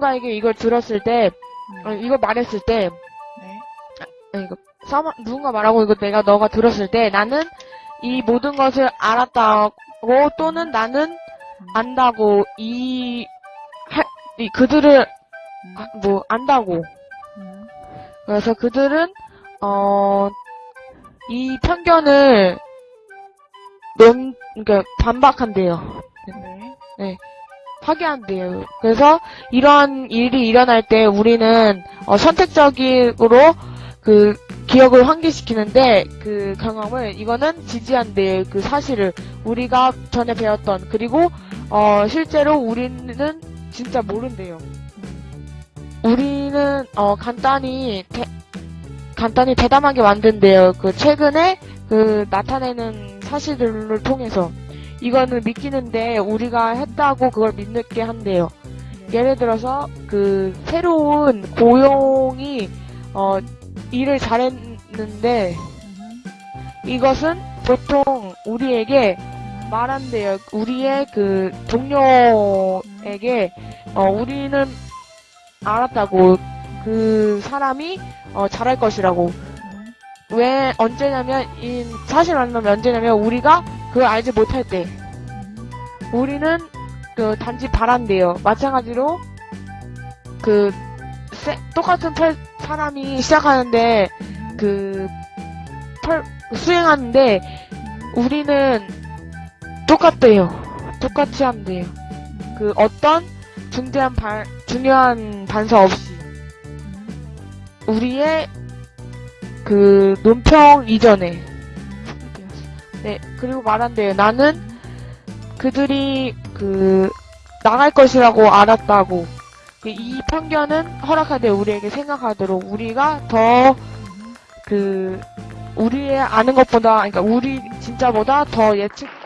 누군가에게 이걸 들었을 때, 음. 어, 이걸 말했을 때, 네. 아니, 이거, 사마, 누군가 말하고 이거 내가 너가 들었을 때 나는 이 모든 것을 알았다고 또는 나는 안다고 이, 할, 이 그들을, 음. 아, 뭐, 안다고. 음. 그래서 그들은, 어, 이 편견을 넘, 그러니까 반박한대요. 네. 파괴한대요. 그래서 이런 일이 일어날 때 우리는 어, 선택적으로 그 기억을 환기시키는데 그 경험을 이거는 지지한대요. 그 사실을 우리가 전에 배웠던 그리고 어, 실제로 우리는 진짜 모른대요. 우리는 어, 간단히 대, 간단히 대담하게 만든대요. 그 최근에 그 나타내는 사실들을 통해서 이거는 믿기는데 우리가 했다고 그걸 믿게 한대요. 예를 들어서 그 새로운 고용이 어 일을 잘했는데 이것은 보통 우리에게 말한대요. 우리의 그 동료에게 어 우리는 알았다고 그 사람이 어 잘할 것이라고 왜 언제냐면 이 사실 만나면 언제냐면 우리가 그걸 알지 못할 때 우리는 그 단지 바란대요. 마찬가지로 그 세- 똑같은 털 사람이 시작하는데 그털 수행하는데 우리는 똑같대요. 똑같이 한대요. 그 어떤 중대한 발 중요한 단서 없이 우리의 그 논평 이전에 네 그리고 말한대요. 나는 그들이 그 나갈 것이라고 알았다고. 그이 편견은 허락하되 우리에게 생각하도록. 우리가 더 그 우리의 아는 것보다 그러니까 우리 진짜보다 더 예측적으로